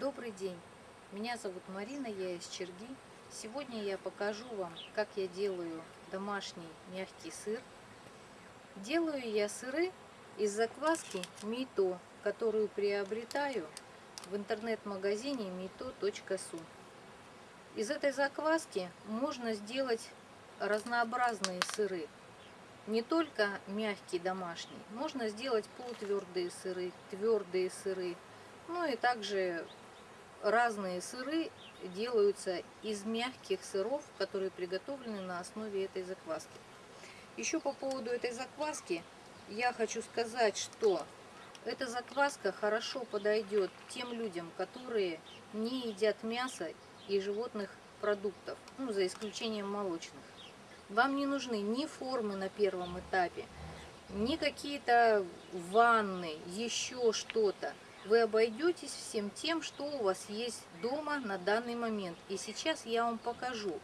Добрый день! Меня зовут Марина, я из Черги. Сегодня я покажу вам, как я делаю домашний мягкий сыр. Делаю я сыры из закваски Мито, которую приобретаю в интернет-магазине mito.su. Из этой закваски можно сделать разнообразные сыры. Не только мягкий домашний, можно сделать полутвердые сыры, твердые сыры, ну и также разные сыры делаются из мягких сыров, которые приготовлены на основе этой закваски. Еще по поводу этой закваски я хочу сказать, что эта закваска хорошо подойдет тем людям, которые не едят мясо и животных продуктов, ну, за исключением молочных. Вам не нужны ни формы на первом этапе, ни какие-то ванны, еще что-то вы обойдетесь всем тем, что у вас есть дома на данный момент. И сейчас я вам покажу,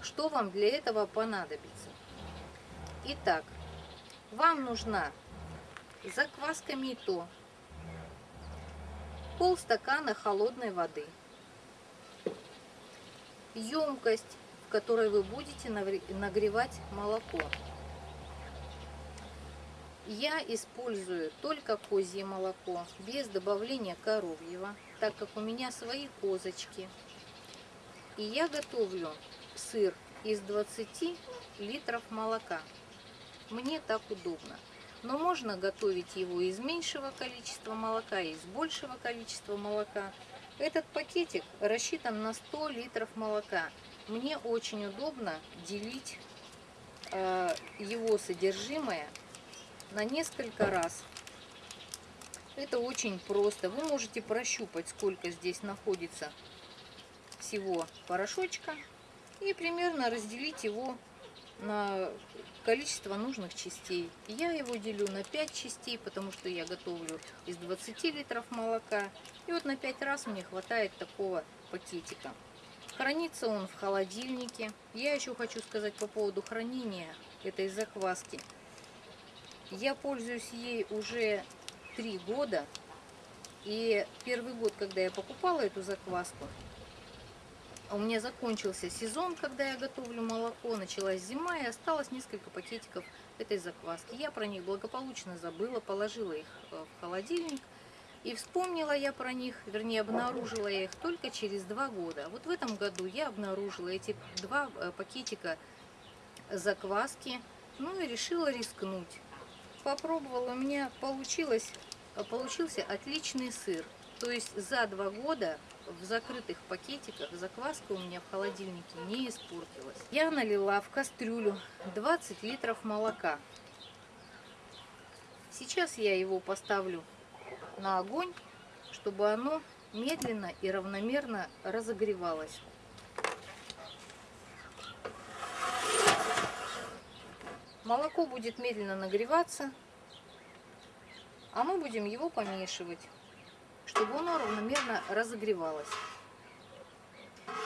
что вам для этого понадобится. Итак, вам нужна закваска мито, полстакана холодной воды, емкость, в которой вы будете нагревать молоко. Я использую только козье молоко, без добавления коровьего, так как у меня свои козочки. И я готовлю сыр из 20 литров молока. Мне так удобно. Но можно готовить его из меньшего количества молока, из большего количества молока. Этот пакетик рассчитан на 100 литров молока. Мне очень удобно делить э, его содержимое на несколько раз. Это очень просто. Вы можете прощупать, сколько здесь находится всего порошочка. И примерно разделить его на количество нужных частей. Я его делю на 5 частей, потому что я готовлю из 20 литров молока. И вот на 5 раз мне хватает такого пакетика. Хранится он в холодильнике. Я еще хочу сказать по поводу хранения этой закваски. Я пользуюсь ей уже три года. И первый год, когда я покупала эту закваску, у меня закончился сезон, когда я готовлю молоко, началась зима, и осталось несколько пакетиков этой закваски. Я про них благополучно забыла, положила их э, в холодильник. И вспомнила я про них, вернее, обнаружила я их только через два года. Вот в этом году я обнаружила эти два э, пакетика закваски, ну и решила рискнуть попробовала, у меня получилось, получился отличный сыр. То есть за два года в закрытых пакетиках закваска у меня в холодильнике не испортилась. Я налила в кастрюлю 20 литров молока. Сейчас я его поставлю на огонь, чтобы оно медленно и равномерно разогревалось. Молоко будет медленно нагреваться, а мы будем его помешивать, чтобы оно равномерно разогревалось.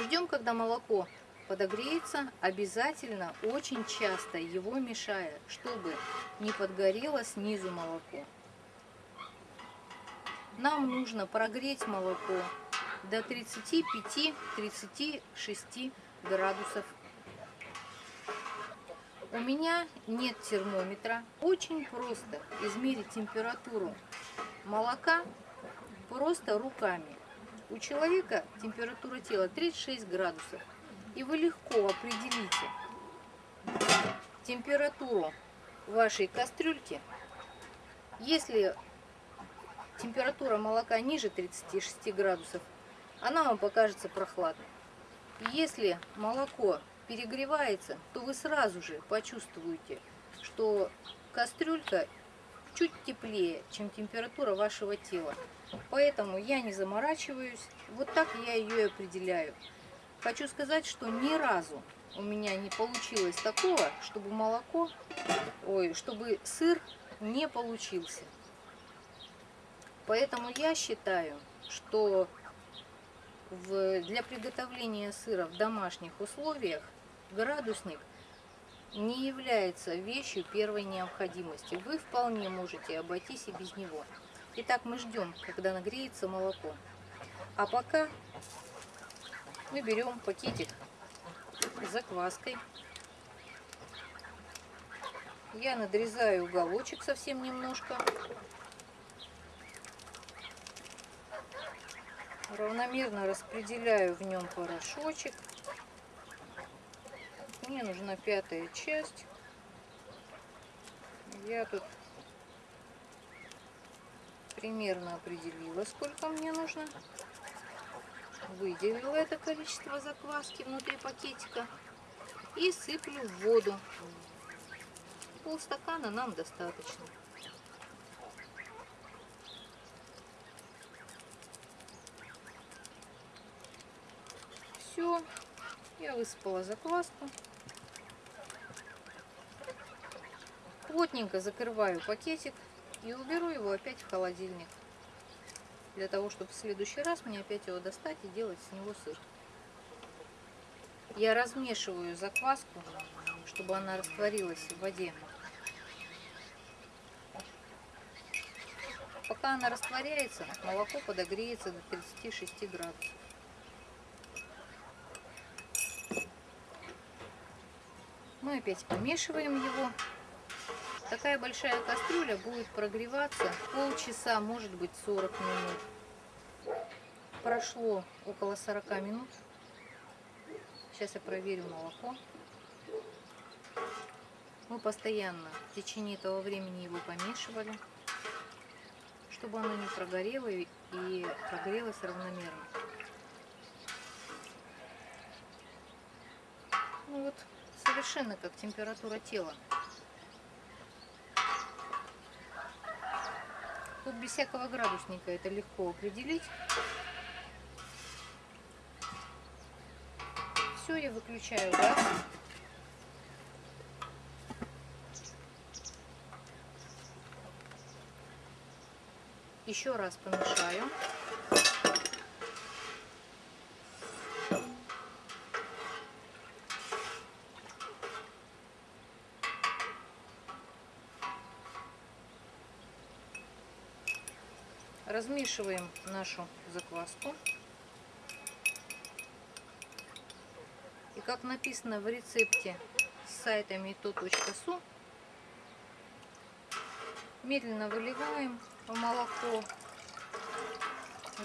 Ждем, когда молоко подогреется, обязательно очень часто его мешая, чтобы не подгорело снизу молоко. Нам нужно прогреть молоко до 35-36 градусов у меня нет термометра. Очень просто измерить температуру молока просто руками. У человека температура тела 36 градусов. И вы легко определите температуру вашей кастрюльки. Если температура молока ниже 36 градусов, она вам покажется прохладной. Если молоко перегревается, то вы сразу же почувствуете, что кастрюлька чуть теплее, чем температура вашего тела. Поэтому я не заморачиваюсь, вот так я ее и определяю. Хочу сказать, что ни разу у меня не получилось такого, чтобы молоко, ой, чтобы сыр не получился. Поэтому я считаю, что в, для приготовления сыра в домашних условиях градусник не является вещью первой необходимости. Вы вполне можете обойтись и без него. Итак, мы ждем, когда нагреется молоко. А пока мы берем пакетик с закваской. Я надрезаю уголочек совсем немножко. Равномерно распределяю в нем порошочек. Мне нужна пятая часть. Я тут примерно определила, сколько мне нужно. Выделила это количество закваски внутри пакетика и сыплю в воду. Полстакана нам достаточно. Все, я высыпала закваску. Плотненько закрываю пакетик и уберу его опять в холодильник. Для того, чтобы в следующий раз мне опять его достать и делать с него сыр. Я размешиваю закваску, чтобы она растворилась в воде. Пока она растворяется, молоко подогреется до 36 градусов. Мы опять помешиваем его Такая большая кастрюля будет прогреваться полчаса, может быть 40 минут. Прошло около 40 минут. Сейчас я проверю молоко. Мы постоянно в течение этого времени его помешивали, чтобы оно не прогорело и прогрелось равномерно. Ну вот, совершенно как температура тела. Тут без всякого градусника это легко определить. Все, я выключаю газ. Еще раз помешаю. Размешиваем нашу закваску. И как написано в рецепте с сайта mito.su, медленно выливаем в молоко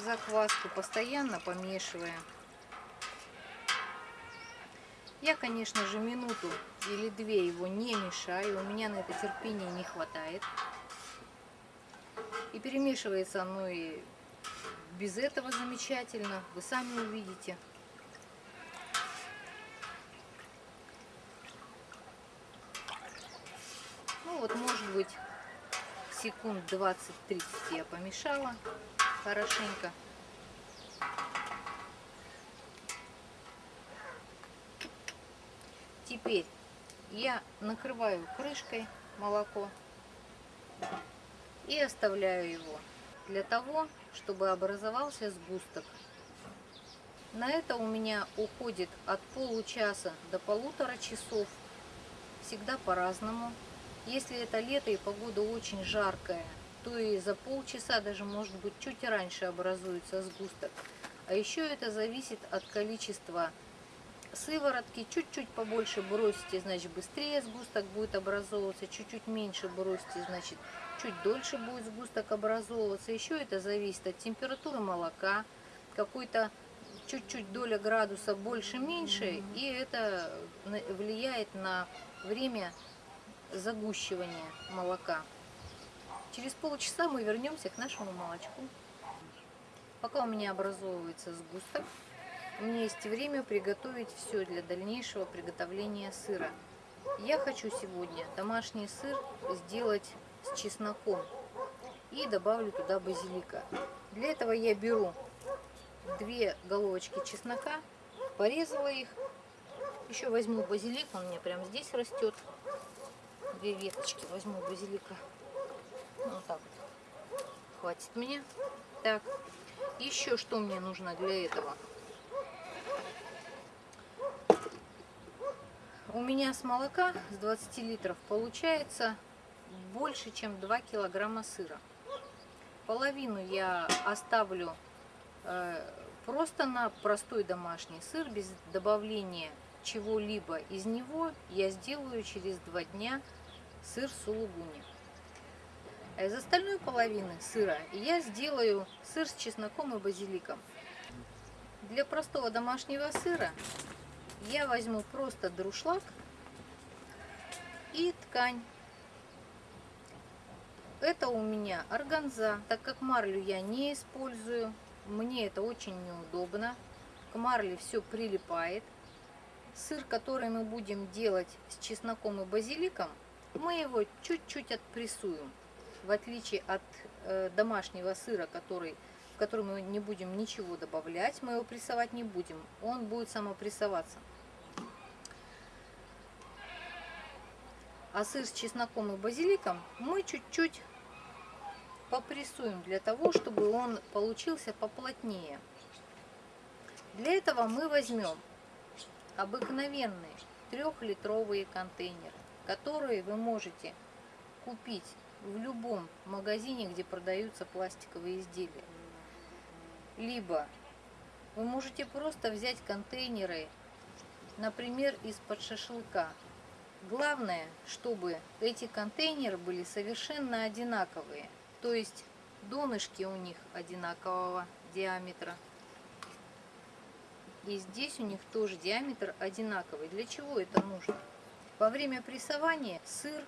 закваску, постоянно помешивая. Я, конечно же, минуту или две его не мешаю, у меня на это терпения не хватает. И перемешивается оно и без этого замечательно. Вы сами увидите. Ну вот, может быть, секунд 20-30 я помешала хорошенько. Теперь я накрываю крышкой молоко и оставляю его для того, чтобы образовался сгусток. На это у меня уходит от получаса до полутора часов, всегда по-разному. Если это лето и погода очень жаркая, то и за полчаса, даже может быть чуть раньше образуется сгусток. А еще это зависит от количества сыворотки. Чуть-чуть побольше бросите, значит быстрее сгусток будет образовываться, чуть-чуть меньше бросите, значит чуть дольше будет сгусток образовываться. Еще это зависит от температуры молока, какой-то чуть-чуть доля градуса больше-меньше, и это влияет на время загущивания молока. Через полчаса мы вернемся к нашему молочку. Пока у меня образовывается сгусток, у меня есть время приготовить все для дальнейшего приготовления сыра. Я хочу сегодня домашний сыр сделать с чесноком и добавлю туда базилика. Для этого я беру две головочки чеснока, порезала их. Еще возьму базилик, он у меня прямо здесь растет. Две веточки возьму базилика. Ну, вот так вот. Хватит мне. Так, еще что мне нужно для этого? У меня с молока с 20 литров получается больше, чем 2 килограмма сыра. Половину я оставлю Э, Просто на простой домашний сыр без добавления чего-либо из него я сделаю через два дня сыр сулугуни. А из остальной половины сыра я сделаю сыр с чесноком и базиликом. Для простого домашнего сыра я возьму просто друшлаг и ткань. Это у меня органза, так как марлю я не использую, мне это очень неудобно. К марле все прилипает. Сыр, который мы будем делать с чесноком и базиликом, мы его чуть-чуть отпрессуем. В отличие от э, домашнего сыра, который, в который мы не будем ничего добавлять, мы его прессовать не будем. Он будет самопрессоваться. А сыр с чесноком и базиликом мы чуть-чуть попрессуем для того, чтобы он получился поплотнее. Для этого мы возьмем обыкновенные трехлитровые контейнеры, которые вы можете купить в любом магазине, где продаются пластиковые изделия. Либо вы можете просто взять контейнеры, например, из-под шашлыка. Главное, чтобы эти контейнеры были совершенно одинаковые – то есть донышки у них одинакового диаметра. И здесь у них тоже диаметр одинаковый. Для чего это нужно? Во время прессования сыр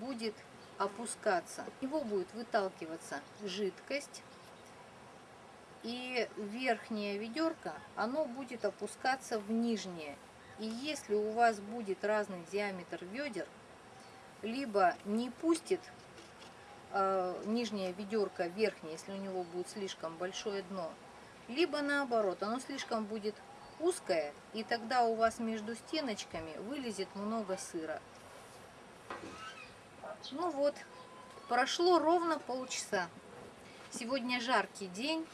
будет опускаться. В него будет выталкиваться жидкость. И верхнее ведерко, оно будет опускаться в нижнее. И если у вас будет разный диаметр ведер, либо не пустит э, нижнее ведерко верхнее, если у него будет слишком большое дно, либо наоборот, оно слишком будет узкое, и тогда у вас между стеночками вылезет много сыра. Ну вот, прошло ровно полчаса. Сегодня жаркий день.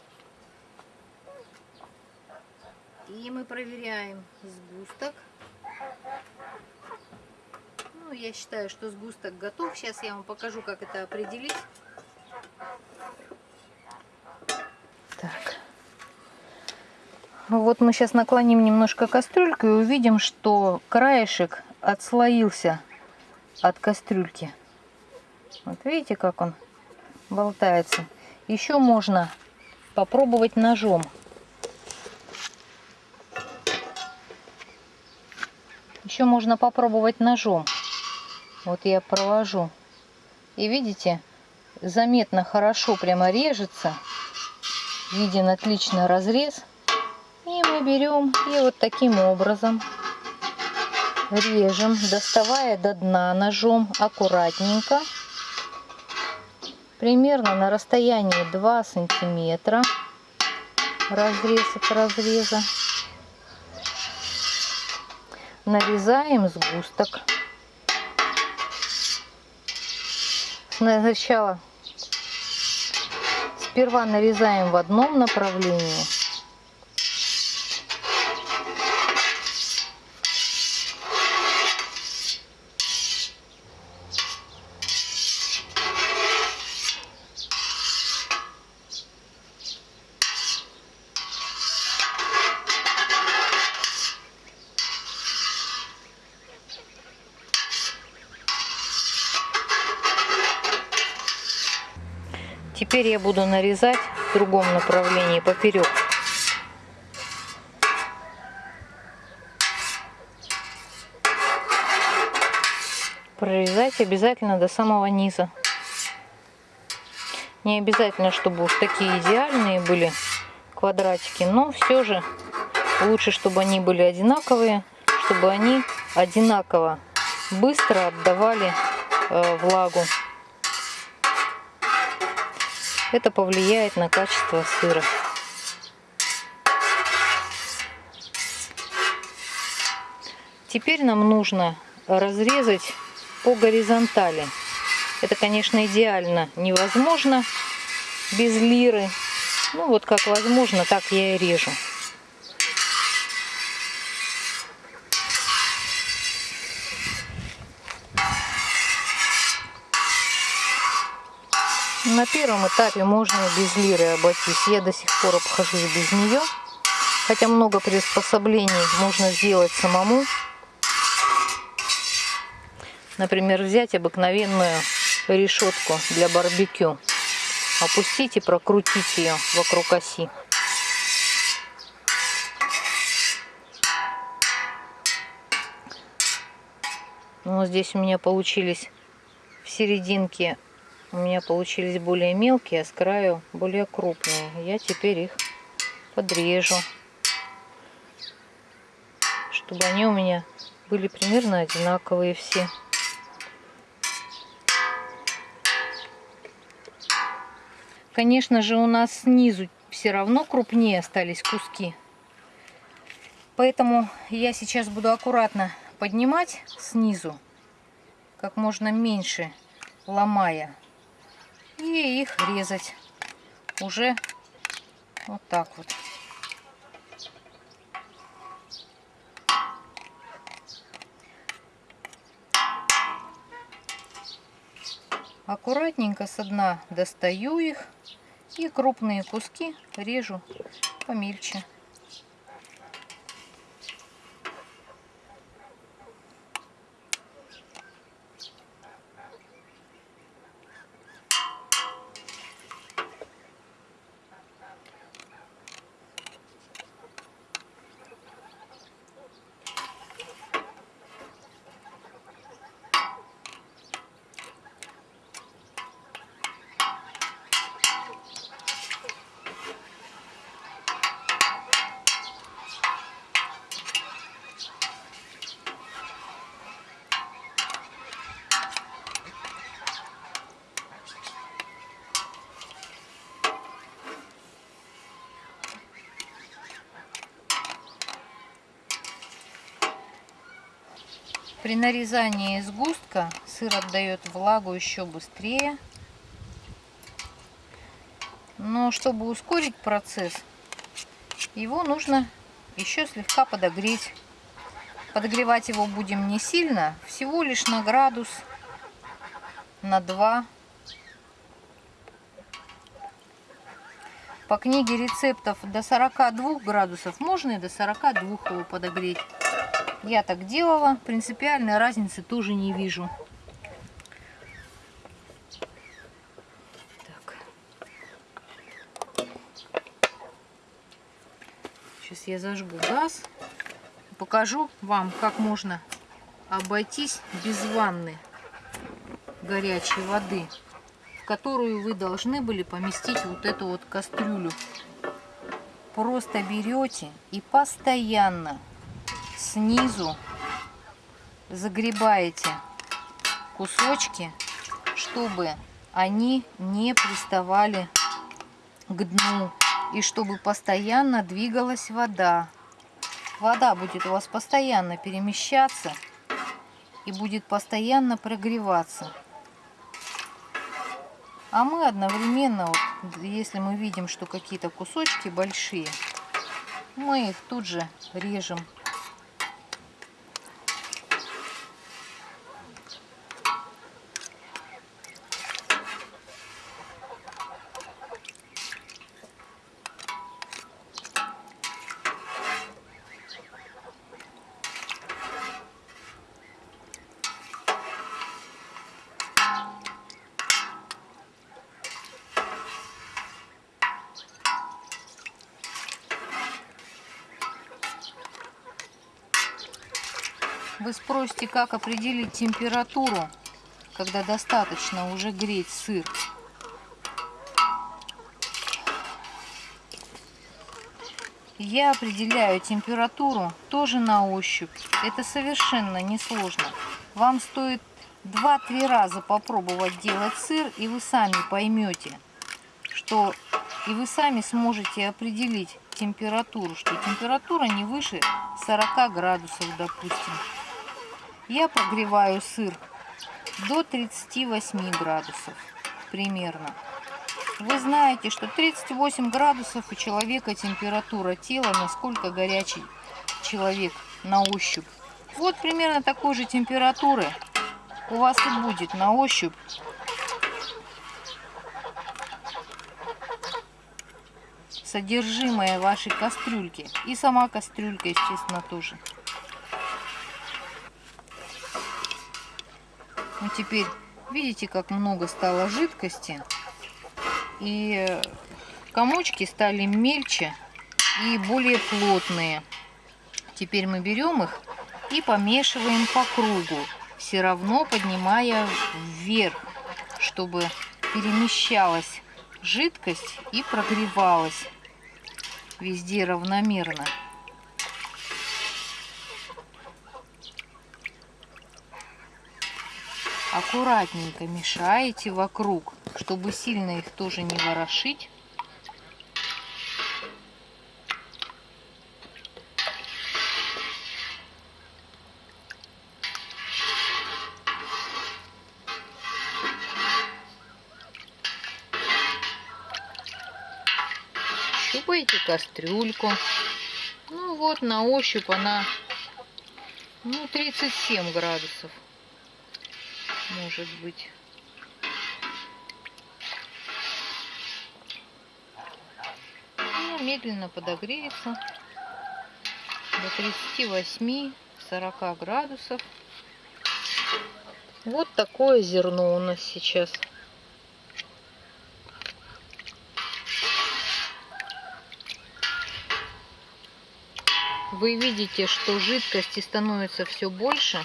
И мы проверяем сгусток. Ну, я считаю, что сгусток готов. Сейчас я вам покажу, как это определить. Так. Вот мы сейчас наклоним немножко кастрюльку и увидим, что краешек отслоился от кастрюльки. Вот видите, как он болтается. Еще можно попробовать ножом. Еще можно попробовать ножом. Вот я провожу. И видите, заметно хорошо прямо режется. Виден отлично разрез. И мы берем и вот таким образом режем, доставая до дна ножом аккуратненько. Примерно на расстоянии 2 сантиметра разрез от разреза. Нарезаем сгусток. Сначала сперва нарезаем в одном направлении. Теперь я буду нарезать в другом направлении поперек. Прорезать обязательно до самого низа. Не обязательно, чтобы уж такие идеальные были квадратики, но все же лучше, чтобы они были одинаковые, чтобы они одинаково быстро отдавали э, влагу. Это повлияет на качество сыра. Теперь нам нужно разрезать по горизонтали. Это, конечно, идеально невозможно без лиры. Ну вот как возможно, так я и режу. На первом этапе можно без лиры обойтись. Я до сих пор обхожусь без нее. Хотя много приспособлений можно сделать самому. Например, взять обыкновенную решетку для барбекю. Опустить и прокрутить ее вокруг оси. Ну, здесь у меня получились в серединке у меня получились более мелкие, а с краю более крупные. Я теперь их подрежу, чтобы они у меня были примерно одинаковые все. Конечно же, у нас снизу все равно крупнее остались куски. Поэтому я сейчас буду аккуратно поднимать снизу, как можно меньше ломая, и их резать уже вот так вот. Аккуратненько со дна достаю их и крупные куски режу помельче. При нарезании сгустка сыр отдает влагу еще быстрее. Но чтобы ускорить процесс, его нужно еще слегка подогреть. Подогревать его будем не сильно, всего лишь на градус, на 2. По книге рецептов до 42 градусов можно и до 42 его подогреть. Я так делала. Принципиальной разницы тоже не вижу. Так. Сейчас я зажгу газ. Покажу вам, как можно обойтись без ванны горячей воды, в которую вы должны были поместить вот эту вот кастрюлю. Просто берете и постоянно снизу загребаете кусочки, чтобы они не приставали к дну и чтобы постоянно двигалась вода. Вода будет у вас постоянно перемещаться и будет постоянно прогреваться. А мы одновременно, вот, если мы видим, что какие-то кусочки большие, мы их тут же режем Спросите, как определить температуру, когда достаточно уже греть сыр. Я определяю температуру тоже на ощупь. Это совершенно несложно. Вам стоит 2-3 раза попробовать делать сыр, и вы сами поймете, что и вы сами сможете определить температуру, что температура не выше 40 градусов, допустим. Я прогреваю сыр до 38 градусов примерно. Вы знаете, что 38 градусов у человека температура тела, насколько горячий человек на ощупь. Вот примерно такой же температуры у вас и будет на ощупь. содержимое вашей кастрюльки. И сама кастрюлька, естественно, тоже. Ну, теперь видите, как много стало жидкости. И комочки стали мельче и более плотные. Теперь мы берем их и помешиваем по кругу, все равно поднимая вверх, чтобы перемещалась жидкость и прогревалась везде равномерно. Аккуратненько мешаете вокруг, чтобы сильно их тоже не ворошить. щупаете кастрюльку. Ну вот, на ощупь она, ну, 37 градусов, может быть. Ну, медленно подогреется до 38-40 градусов. Вот такое зерно у нас сейчас. Вы видите, что жидкости становится все больше.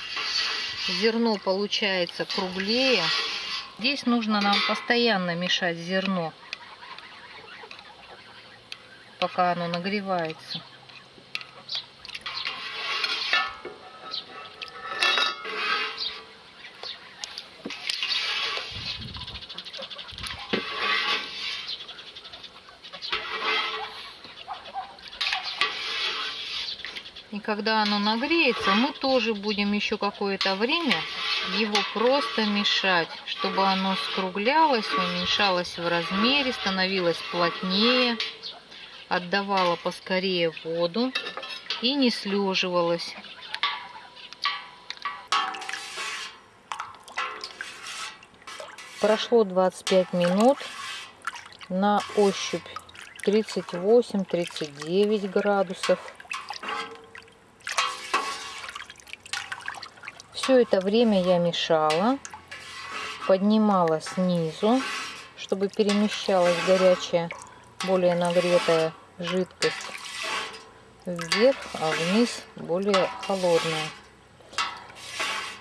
Зерно получается круглее. Здесь нужно нам постоянно мешать зерно, пока оно нагревается. Когда оно нагреется, мы тоже будем еще какое-то время его просто мешать, чтобы оно скруглялось, уменьшалось в размере, становилось плотнее, отдавало поскорее воду и не слеживалось. Прошло 25 минут. На ощупь 38-39 градусов. Все это время я мешала, поднимала снизу, чтобы перемещалась горячая, более нагретая жидкость вверх, а вниз более холодная.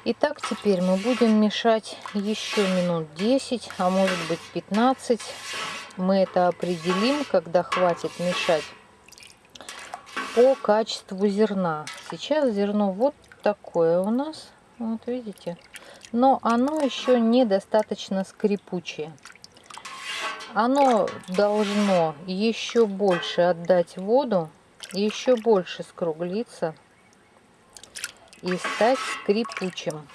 Итак, теперь мы будем мешать еще минут 10, а может быть 15. Мы это определим, когда хватит мешать по качеству зерна. Сейчас зерно вот такое у нас. Вот видите? Но оно еще недостаточно скрипучее. Оно должно еще больше отдать воду, еще больше скруглиться и стать скрипучим.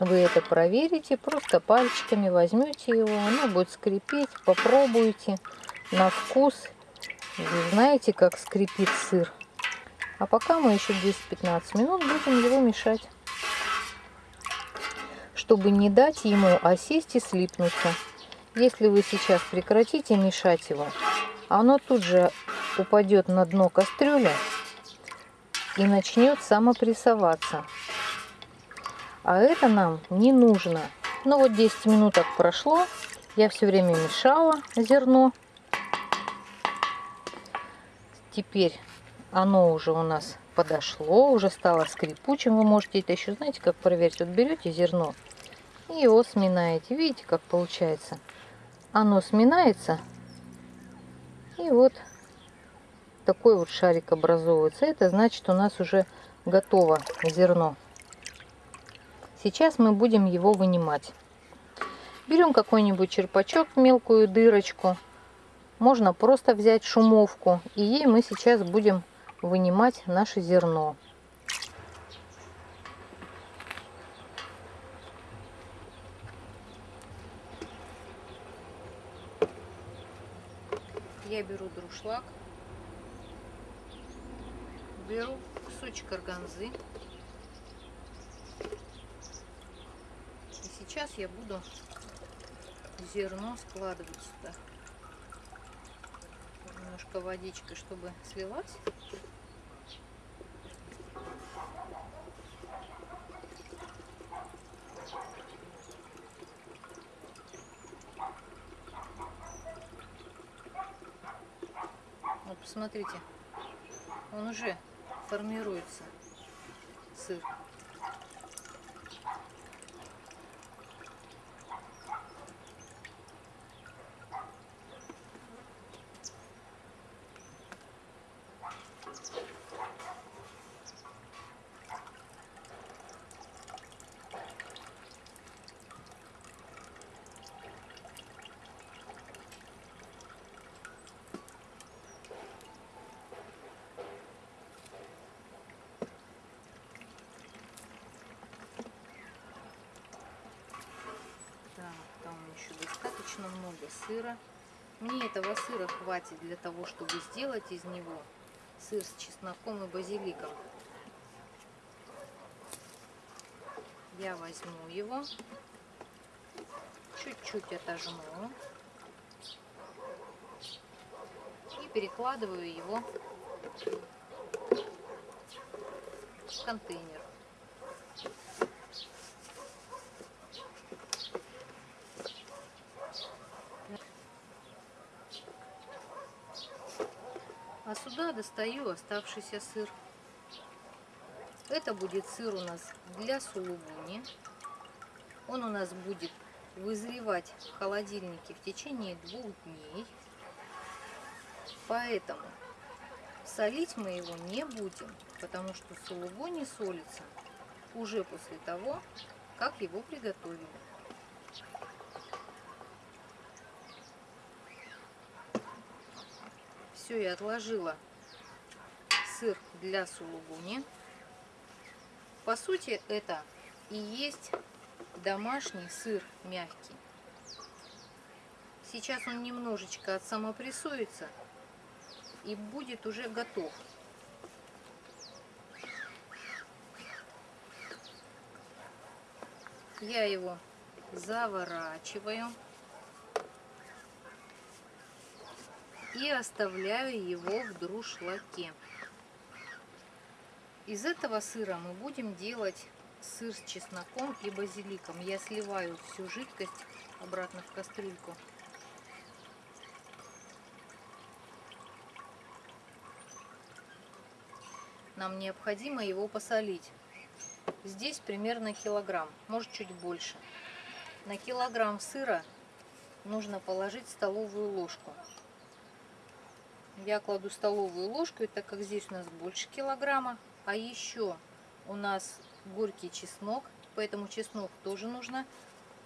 Вы это проверите, просто пальчиками возьмете его, оно будет скрипеть, попробуйте на вкус. Вы знаете, как скрипит сыр. А пока мы еще 10-15 минут будем его мешать, чтобы не дать ему осесть и слипнуться. Если вы сейчас прекратите мешать его, оно тут же упадет на дно кастрюли и начнет самопрессоваться. А это нам не нужно. Ну вот 10 минуток прошло, я все время мешала зерно. Теперь оно уже у нас подошло, уже стало скрипучим. Вы можете это еще, знаете, как проверить. Вот берете зерно и его сминаете. Видите, как получается? Оно сминается. И вот такой вот шарик образовывается. Это значит, у нас уже готово зерно. Сейчас мы будем его вынимать. Берем какой-нибудь черпачок, мелкую дырочку. Можно просто взять шумовку. И ей мы сейчас будем вынимать наше зерно. Я беру друшлаг, беру кусочек органзы. И сейчас я буду зерно складывать сюда. немножко водичкой, чтобы слилась. Вот посмотрите, он уже формируется, сыр. Так, там еще достаточно много сыра. Мне этого сыра хватит для того, чтобы сделать из него сыр с чесноком и базиликом. Я возьму его, чуть-чуть отожму и перекладываю его в контейнер. А сюда достаю оставшийся сыр. Это будет сыр у нас для сулугуни. Он у нас будет вызревать в холодильнике в течение двух дней. Поэтому солить мы его не будем, потому что сулугуни солится уже после того, как его приготовили. Все, я отложила сыр для сулугуни. По сути, это и есть домашний сыр мягкий. Сейчас он немножечко отсамопрессуется и будет уже готов. Я его заворачиваю. и оставляю его в друшлаке. Из этого сыра мы будем делать сыр с чесноком и базиликом. Я сливаю всю жидкость обратно в кастрюльку. Нам необходимо его посолить. Здесь примерно килограмм, может чуть больше. На килограмм сыра нужно положить столовую ложку я кладу столовую ложку, так как здесь у нас больше килограмма. А еще у нас горький чеснок, поэтому чеснок тоже нужно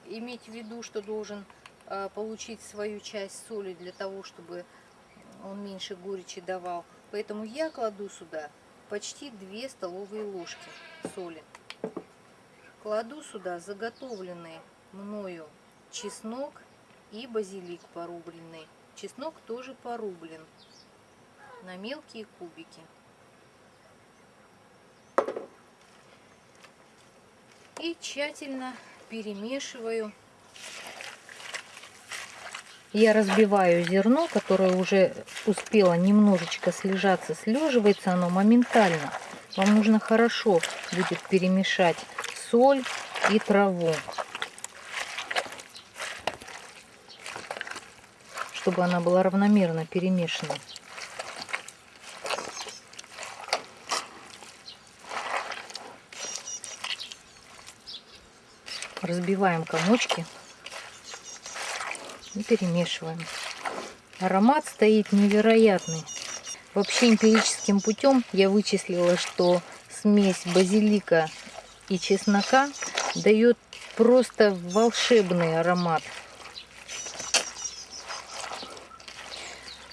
иметь в виду, что должен э, получить свою часть соли для того, чтобы он меньше горечи давал. Поэтому я кладу сюда почти 2 столовые ложки соли. Кладу сюда заготовленный мною чеснок и базилик порубленный. Чеснок тоже порублен на мелкие кубики. И тщательно перемешиваю. Я разбиваю зерно, которое уже успело немножечко слежаться. Слеживается оно моментально. Вам нужно хорошо будет перемешать соль и траву. Чтобы она была равномерно перемешана. Разбиваем комочки и перемешиваем. Аромат стоит невероятный. Вообще эмпирическим путем я вычислила, что смесь базилика и чеснока дает просто волшебный аромат.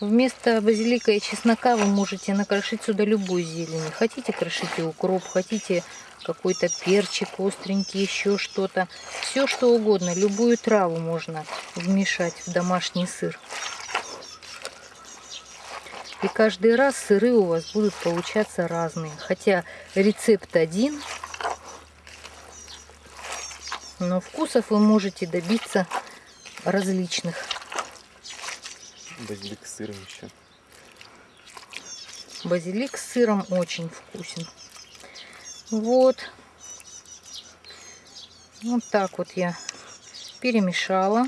Вместо базилика и чеснока вы можете накрошить сюда любую зелень. Хотите крошите укроп, хотите какой-то перчик остренький, еще что-то. Все что угодно, любую траву можно вмешать в домашний сыр. И каждый раз сыры у вас будут получаться разные. Хотя рецепт один, но вкусов вы можете добиться различных. Базилик с сыром еще. Базилик с сыром очень вкусен. Вот. Вот так вот я перемешала.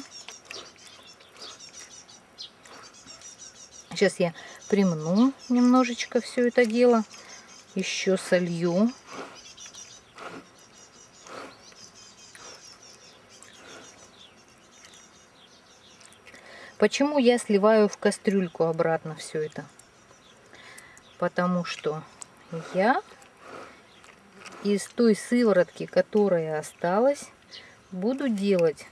Сейчас я примну немножечко все это дело. Еще солью. Почему я сливаю в кастрюльку обратно все это? Потому что я из той сыворотки, которая осталась, буду делать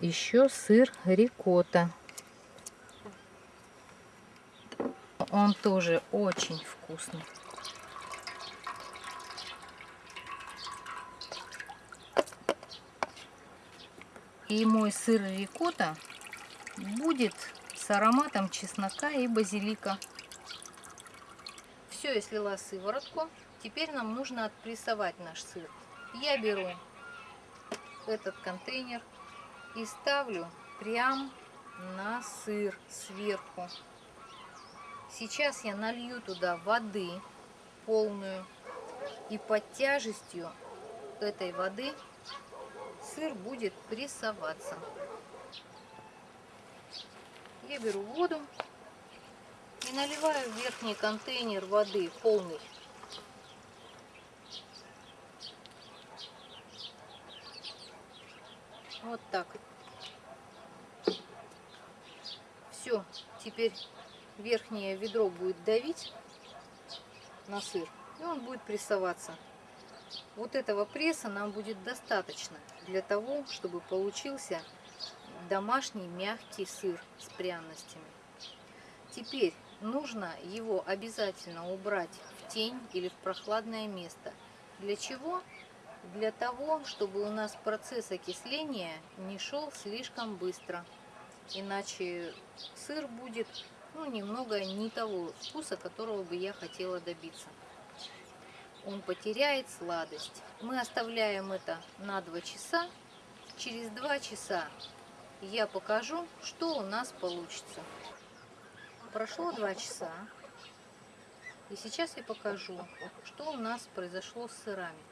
еще сыр рикотта. Он тоже очень вкусный. И мой сыр рикотта будет с ароматом чеснока и базилика. Все, я слила сыворотку. Теперь нам нужно отпрессовать наш сыр. Я беру этот контейнер и ставлю прям на сыр сверху. Сейчас я налью туда воды полную. И под тяжестью этой воды сыр будет прессоваться я беру воду и наливаю в верхний контейнер воды полный. Вот так. Все, теперь верхнее ведро будет давить на сыр, и он будет прессоваться. Вот этого пресса нам будет достаточно для того, чтобы получился домашний мягкий сыр с пряностями. Теперь нужно его обязательно убрать в тень или в прохладное место. Для чего? Для того, чтобы у нас процесс окисления не шел слишком быстро. Иначе сыр будет ну, немного не того вкуса, которого бы я хотела добиться. Он потеряет сладость. Мы оставляем это на 2 часа. Через 2 часа я покажу, что у нас получится. Прошло два часа. И сейчас я покажу, что у нас произошло с сырами.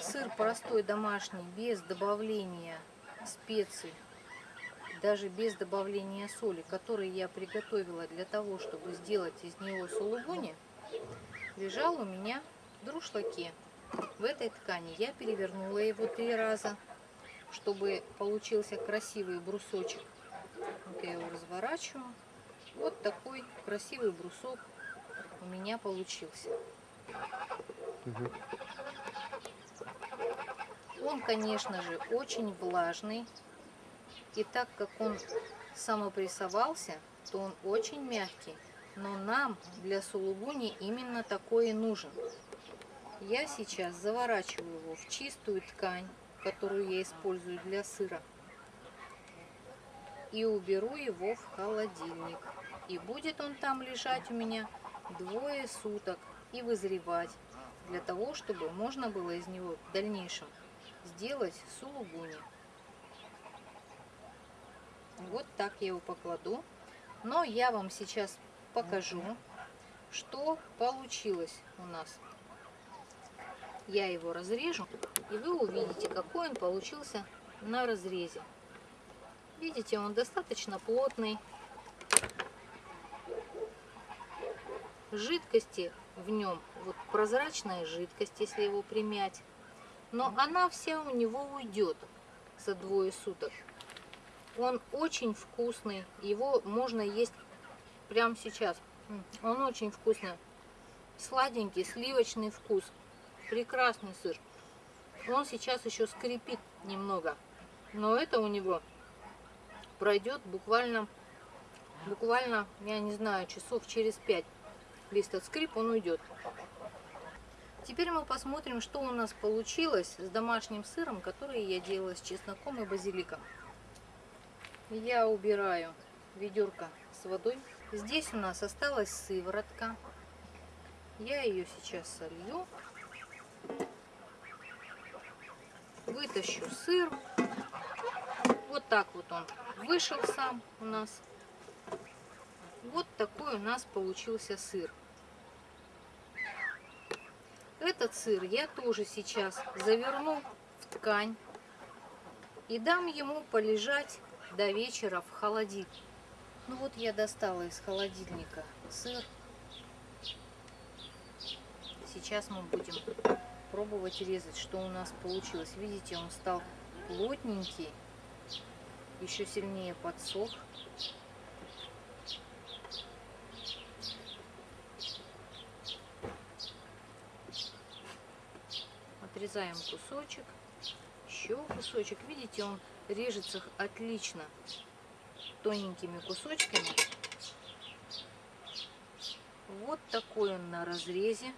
Сыр простой домашний, без добавления специй, даже без добавления соли, который я приготовила для того, чтобы сделать из него сулугуни, лежал у меня в друшлаке. В этой ткани я перевернула его три раза чтобы получился красивый брусочек. Вот я его разворачиваю. Вот такой красивый брусок у меня получился. Он, конечно же, очень влажный. И так как он самопрессовался, то он очень мягкий. Но нам для сулугуни именно такой и нужен. Я сейчас заворачиваю его в чистую ткань которую я использую для сыра. И уберу его в холодильник. И будет он там лежать у меня двое суток и вызревать, для того, чтобы можно было из него в дальнейшем сделать сулугуни. Вот так я его покладу. Но я вам сейчас покажу, что получилось у нас. Я его разрежу, и вы увидите, какой он получился на разрезе. Видите, он достаточно плотный. Жидкости в нем, вот прозрачная жидкость, если его примять. Но она вся у него уйдет за двое суток. Он очень вкусный, его можно есть прямо сейчас. Он очень вкусный, сладенький, сливочный вкус. Прекрасный сыр. Он сейчас еще скрипит немного. Но это у него пройдет буквально, буквально, я не знаю, часов через пять. Весь этот скрип, он уйдет. Теперь мы посмотрим, что у нас получилось с домашним сыром, который я делала с чесноком и базиликом. Я убираю ведерко с водой. Здесь у нас осталась сыворотка. Я ее сейчас солью вытащу сыр. Вот так вот он вышел сам у нас. Вот такой у нас получился сыр. Этот сыр я тоже сейчас заверну в ткань и дам ему полежать до вечера в холодильник. Ну вот я достала из холодильника сыр. Сейчас мы будем пробовать резать, что у нас получилось. Видите, он стал плотненький, еще сильнее подсох. Отрезаем кусочек, еще кусочек. Видите, он режется отлично тоненькими кусочками. Вот такой он на разрезе.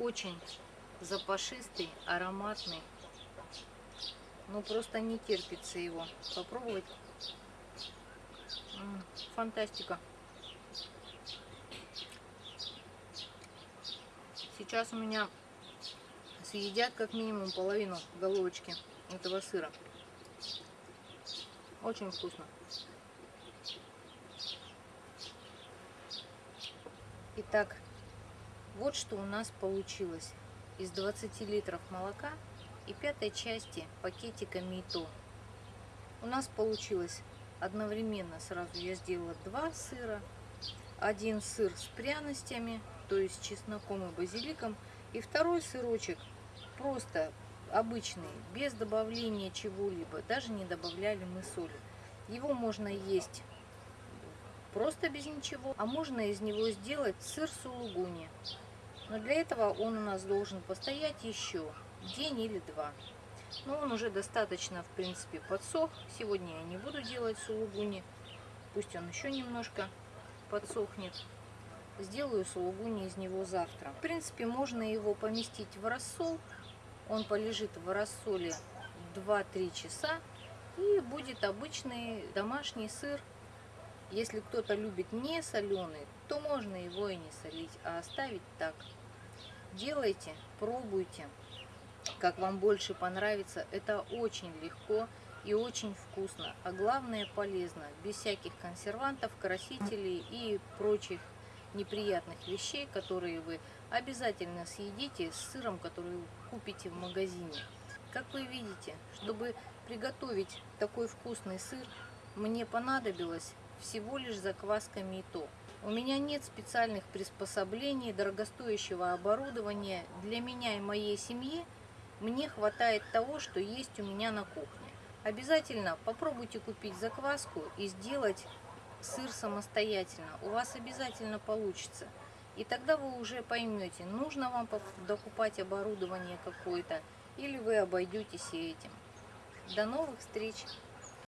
Очень запашистый, ароматный. Ну, просто не терпится его попробовать. Фантастика. Сейчас у меня съедят как минимум половину головочки этого сыра. Очень вкусно. Итак, вот что у нас получилось. Из 20 литров молока и пятой части пакетика мито. У нас получилось одновременно, сразу я сделала два сыра. Один сыр с пряностями, то есть чесноком и базиликом. И второй сырочек просто обычный, без добавления чего-либо. Даже не добавляли мы соли. Его можно есть просто без ничего, а можно из него сделать сыр сулугуни. Но для этого он у нас должен постоять еще день или два. Но он уже достаточно, в принципе, подсох. Сегодня я не буду делать сулугуни. Пусть он еще немножко подсохнет. Сделаю сулугуни из него завтра. В принципе, можно его поместить в рассол. Он полежит в рассоле 2-3 часа. И будет обычный домашний сыр если кто-то любит не соленый, то можно его и не солить, а оставить так. Делайте, пробуйте, как вам больше понравится. Это очень легко и очень вкусно, а главное полезно, без всяких консервантов, красителей и прочих неприятных вещей, которые вы обязательно съедите с сыром, который вы купите в магазине. Как вы видите, чтобы приготовить такой вкусный сыр, мне понадобилось всего лишь заквасками и то. У меня нет специальных приспособлений, дорогостоящего оборудования. Для меня и моей семьи мне хватает того, что есть у меня на кухне. Обязательно попробуйте купить закваску и сделать сыр самостоятельно. У вас обязательно получится. И тогда вы уже поймете, нужно вам докупать оборудование какое-то, или вы обойдетесь этим. До новых встреч!